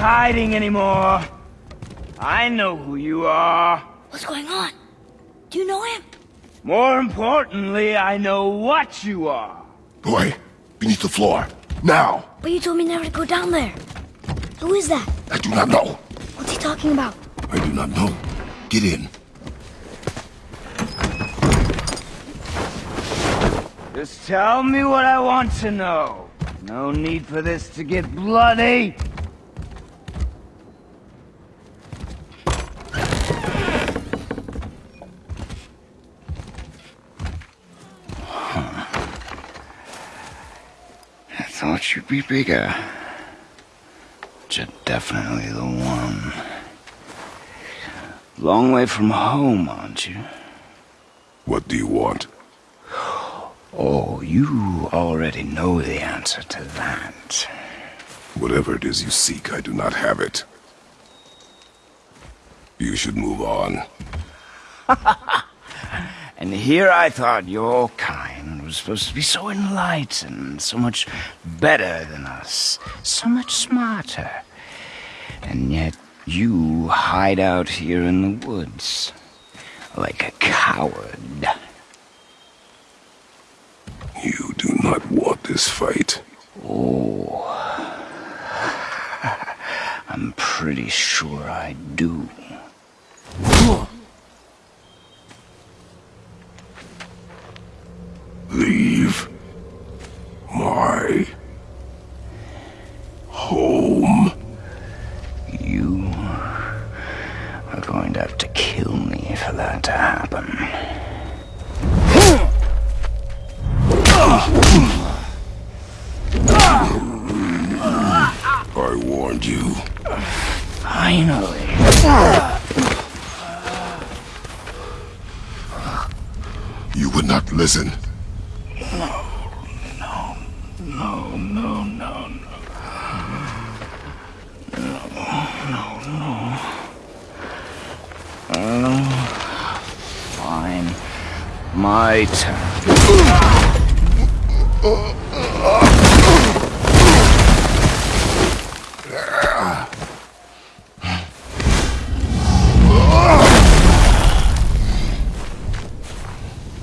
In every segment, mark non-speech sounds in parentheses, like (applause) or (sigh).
no use hiding anymore. I know who you are. What's going on? Do you know him? More importantly, I know what you are. Boy, beneath the floor. Now! But you told me never to go down there. Who is that? I do not know. What's he talking about? I do not know. Get in. Just tell me what I want to know. No need for this to get bloody. Thought you'd be bigger. But you're definitely the one. Long way from home, aren't you? What do you want? Oh, you already know the answer to that. Whatever it is you seek, I do not have it. You should move on. (laughs) And here I thought your kind supposed to be so enlightened, so much better than us, so much smarter. And yet you hide out here in the woods, like a coward. You do not want this fight. Oh, (laughs) I'm pretty sure I do. Leave my home. You are going to have to kill me for that to happen. I warned you. Finally. You would not listen. No, no, no, no, no. No, no, no. Oh, fine. My turn.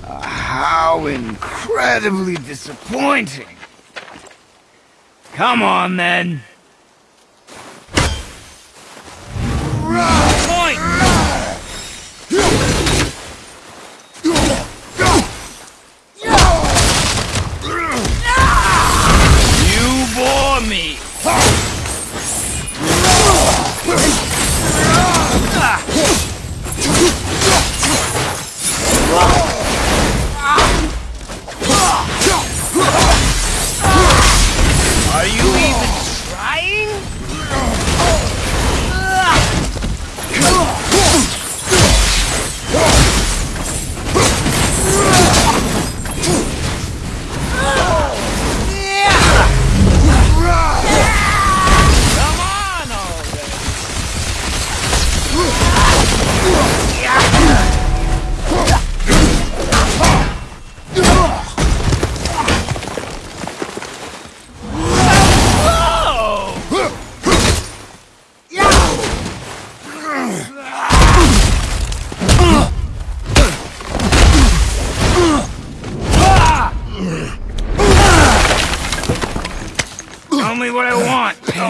How incredibly disappointing. Come on, then.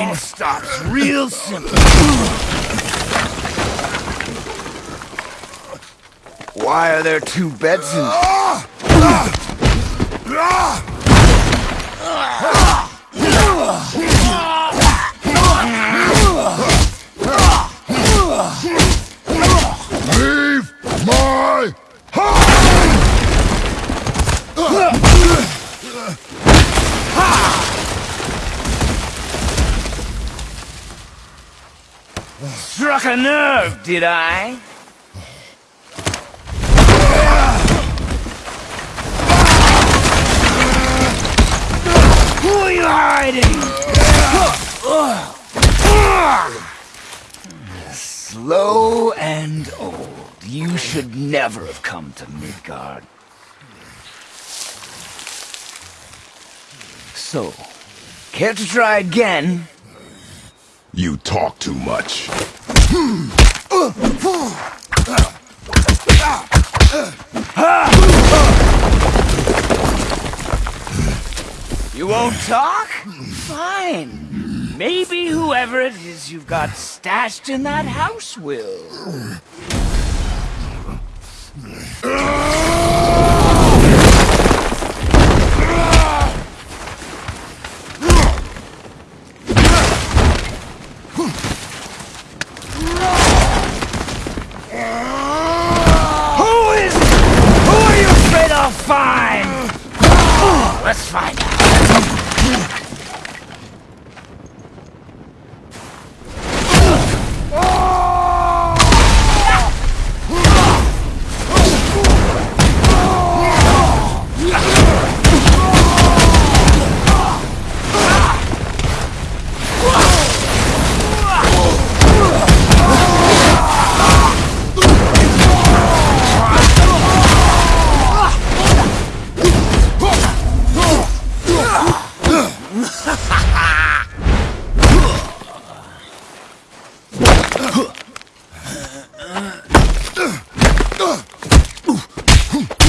Want. Stops real simple. Why are there two beds in Leave my Struck a nerve, did I? Who are you hiding? Slow and old. You should never have come to Midgard. So, care to try again? You talk too much. You won't talk? Fine. Maybe whoever it is you've got stashed in that house will.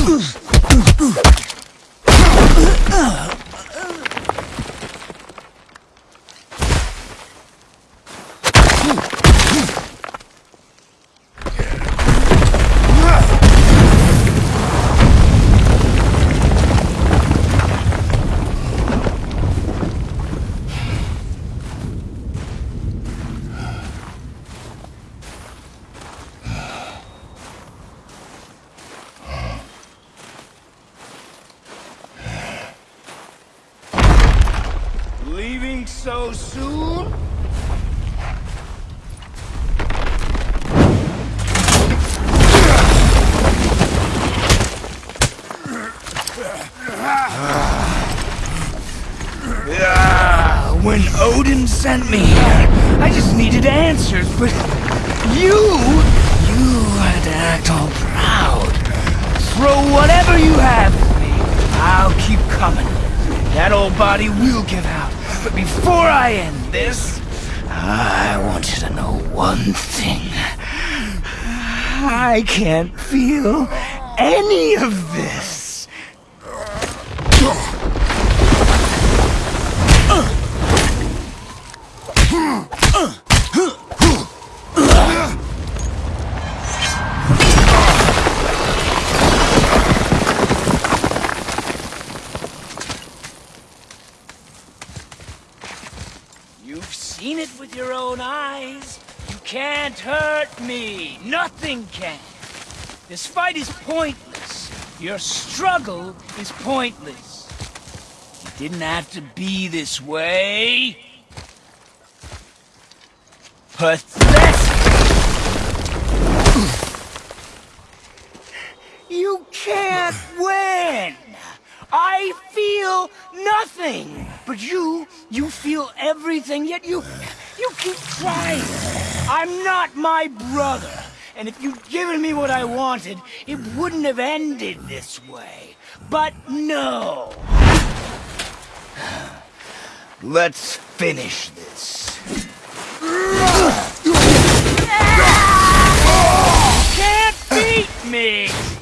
Leaving so soon? Ah, when Odin sent me here, I just needed answers, but you, you had to act all proud. Throw whatever you have at me. I'll keep coming. That old body will give out. But before I end this, I want you to know one thing. I can't feel any of this. Can't hurt me. Nothing can. This fight is pointless. Your struggle is pointless. It didn't have to be this way. Pathetic! You can't (sighs) win! I feel nothing! But you, you feel everything, yet you, you keep trying. I'm not my brother. And if you'd given me what I wanted, it wouldn't have ended this way. But no! Let's finish this. Can't beat me!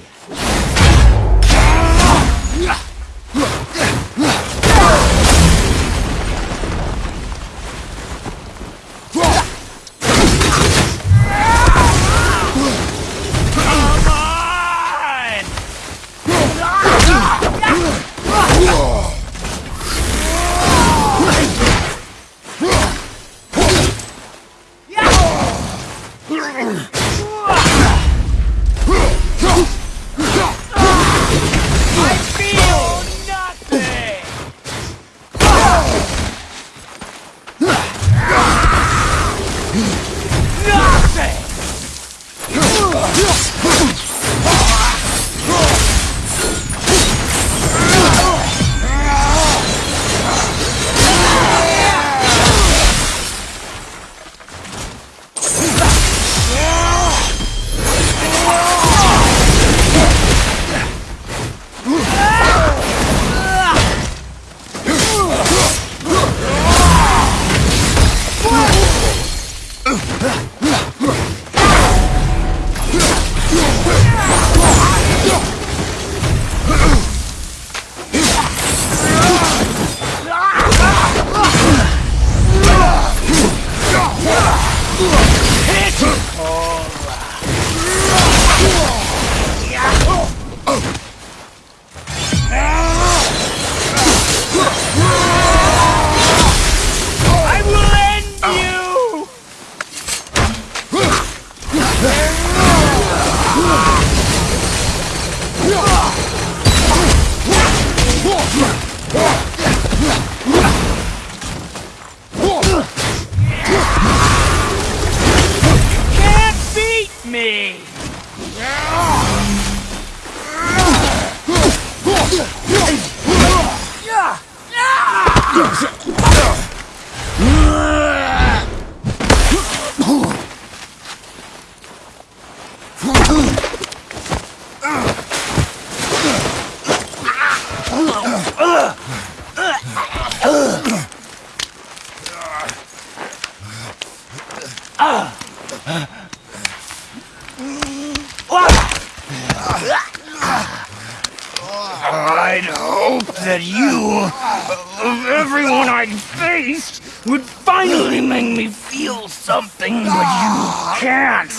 Can't.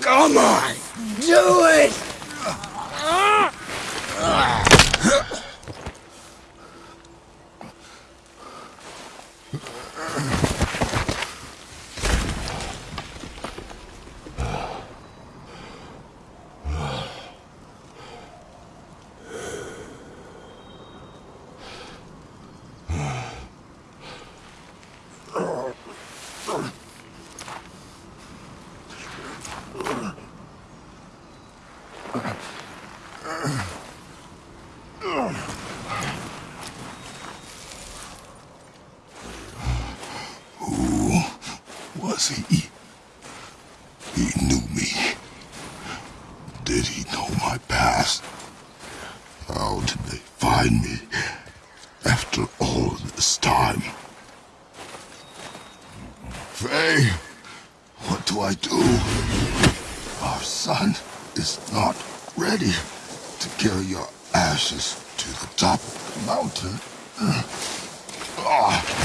Come on, do it! Was he? He knew me. Did he know my past? How did they find me after all this time? Faye, what do I do? Our son is not ready to carry your ashes to the top of the mountain. Ah.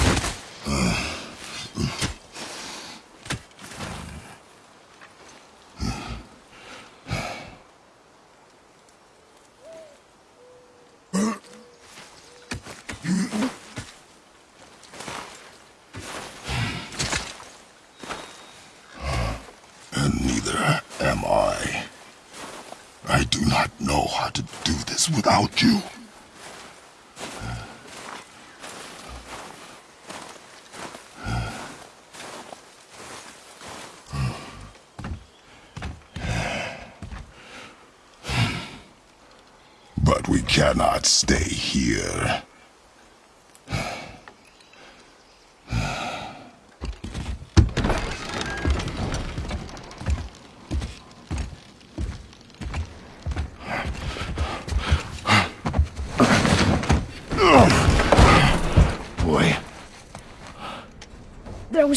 and neither am I. I do not know how to without you. But we cannot stay here.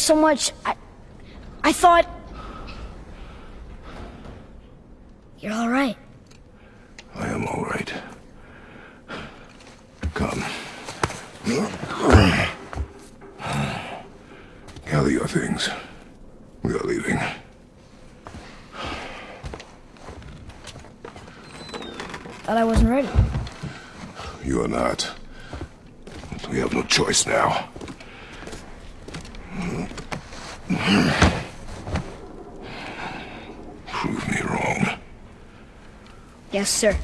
So much. I. I thought. You're alright. I am all right. Come. Gather your things. We are leaving. Thought I wasn't ready. You are not. We have no choice now. Prove me wrong. Yes, sir.